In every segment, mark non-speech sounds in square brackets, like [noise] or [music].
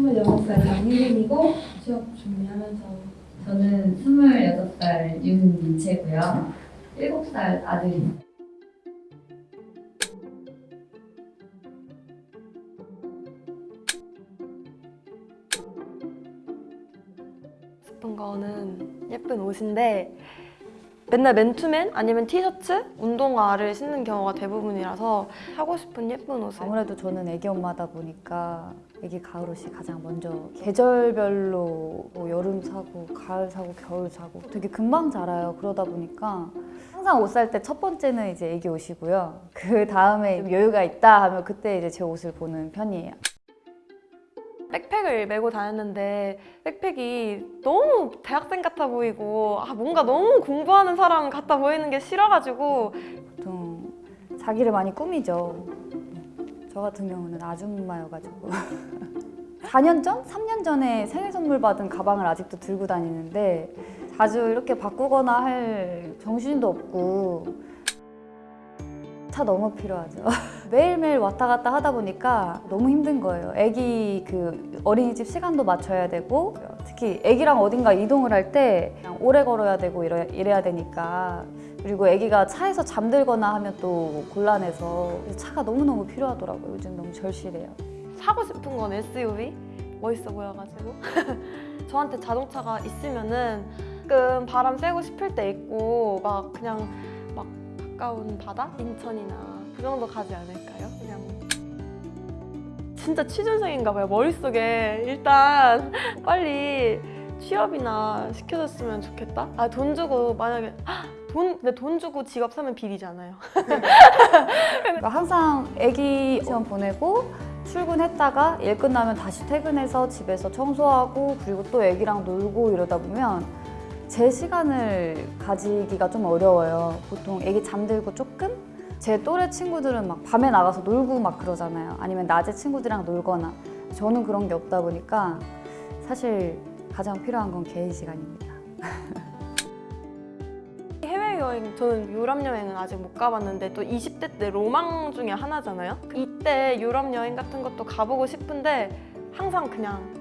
26살 장유린이고 취업 준비하면서 저는 26살 윤민채고요. 7살 아들입니다. 싶은 거는 예쁜 옷인데 맨날 맨투맨 아니면 티셔츠, 운동화를 신는 경우가 대부분이라서 사고 싶은 예쁜 옷을. 아무래도 저는 애기 엄마다 보니까 애기 가을 옷이 가장 먼저 계절별로 뭐 여름 사고 가을 사고 겨울 사고 되게 금방 자라요. 그러다 보니까 항상 옷 살 때 첫 번째는 이제 애기 옷이고요. 그 다음에 좀 여유가 있다 하면 그때 이제 제 옷을 보는 편이에요 백팩을 메고 다녔는데 백팩이 너무 대학생 같아 보이고 아 뭔가 너무 공부하는 사람 같아 보이는 게 싫어가지고 보통 자기를 많이 꾸미죠 저 같은 경우는 아줌마여가지고 [laughs] 4년 전? 3년 전에 생일 선물 받은 가방을 아직도 들고 다니는데 자주 이렇게 바꾸거나 할 정신도 없고 차 너무 필요하죠. [laughs] 매일매일 왔다 갔다 하다 보니까 너무 힘든 거예요. 애기 그 어린이집 시간도 맞춰야 되고 특히 애기랑 어딘가 이동을 할 때 오래 걸어야 되고 이래, 이래야 되니까. 그리고 애기가 차에서 잠들거나 하면 또 곤란해서 차가 너무너무 필요하더라고요. 요즘 너무 절실해요. 사고 싶은 건 SUV 멋있어 보여가지고. [laughs] 저한테 자동차가 있으면은 가끔 바람 쐬고 싶을 때 있고 막 그냥 막 가까운 바다? 인천이나 그 정도 가지 않을까요? 그냥 진짜 취준생인가 봐요 머릿속에. 일단 [laughs] 빨리 취업이나 시켜줬으면 좋겠다. 아 돈 주고 만약에 헉, 돈 근데 돈 주고 직업 사면 비리잖아요. [laughs] 그러니까 항상 애기 시험 보내고 출근했다가 일 끝나면 다시 퇴근해서 집에서 청소하고 그리고 또 애기랑 놀고 이러다 보면 제 시간을 가지기가 좀 어려워요. 보통 애기 잠들고 조금? 제 또래 친구들은 막 밤에 나가서 놀고 막 그러잖아요. 아니면 낮에 친구들이랑 놀거나. 저는 그런 게 없다 보니까 사실 가장 필요한 건 개인 시간입니다. [laughs] 해외여행 저는 유럽 여행은 아직 못 가봤는데 또 20대 때 로망 중에 하나잖아요 이때 유럽 여행 같은 것도 가보고 싶은데 항상 그냥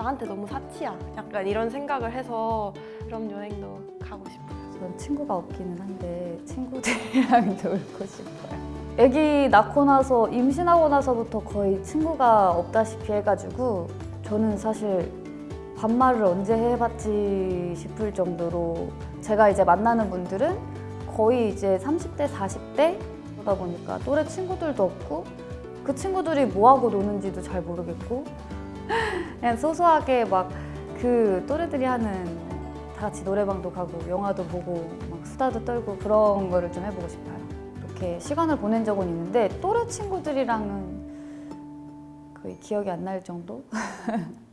나한테 너무 사치야. 약간 이런 생각을 해서 유럽 여행도 가고 싶어요. 전 친구가 없기는 한데 친구들이랑 [laughs] 놀고 싶어요. 아기 낳고 나서 임신하고 나서부터 거의 친구가 없다시피 해가지고 저는 사실 반말을 언제 해봤지 싶을 정도로 제가 이제 만나는 분들은 거의 이제 30대, 40대? 그러다 보니까 또래 친구들도 없고 그 친구들이 뭐하고 노는지도 잘 모르겠고 그냥 소소하게 막 그 또래들이 하는 다 같이 노래방도 가고 영화도 보고 막 수다도 떨고 그런 거를 좀 해보고 싶어요. 이렇게 시간을 보낸 적은 있는데 또래 친구들이랑은 거의 기억이 안 날 정도? [laughs]